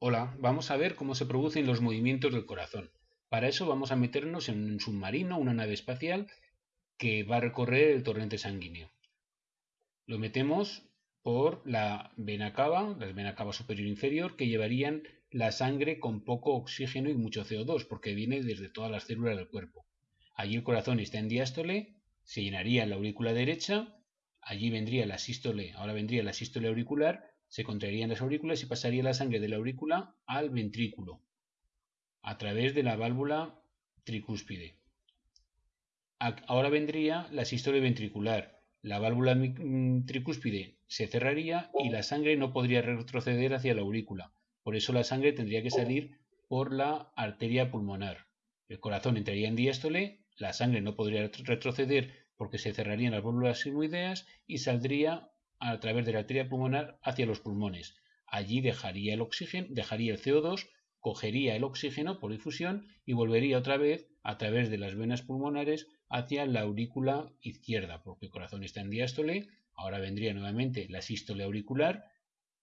Hola, vamos a ver cómo se producen los movimientos del corazón. Para eso vamos a meternos en un submarino, una nave espacial, que va a recorrer el torrente sanguíneo. Lo metemos por la vena cava, la vena cava superior e inferior, que llevarían la sangre con poco oxígeno y mucho CO2, porque viene desde todas las células del cuerpo. Allí el corazón está en diástole, se llenaría la aurícula derecha, allí vendría la sístole, ahora vendría la sístole auricular, se contraerían las aurículas y pasaría la sangre de la aurícula al ventrículo a través de la válvula tricúspide. Ahora vendría la sístole ventricular. La válvula mm, tricúspide se cerraría y la sangre no podría retroceder hacia la aurícula. Por eso la sangre tendría que salir por la arteria pulmonar. El corazón entraría en diástole, la sangre no podría retroceder porque se cerrarían las válvulas sigmoideas y saldría a través de la arteria pulmonar hacia los pulmones. Allí dejaría el oxígeno, dejaría el CO2, cogería el oxígeno por difusión y volvería otra vez a través de las venas pulmonares hacia la aurícula izquierda, porque el corazón está en diástole, ahora vendría nuevamente la sístole auricular,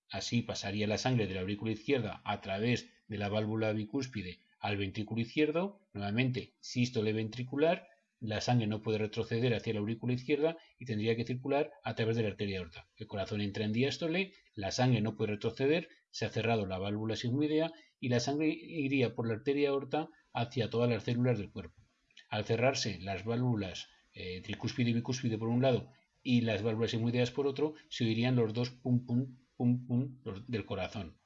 así pasaría la sangre de la aurícula izquierda a través de la válvula bicúspide al ventrículo izquierdo, nuevamente sístole ventricular, la sangre no puede retroceder hacia la aurícula izquierda y tendría que circular a través de la arteria aorta. El corazón entra en diástole, la sangre no puede retroceder, se ha cerrado la válvula sigmoidea y la sangre iría por la arteria aorta hacia todas las células del cuerpo. Al cerrarse las válvulas eh, tricúspide y bicúspide por un lado y las válvulas sigmoideas por otro, se oirían los dos pum pum pum pum del corazón.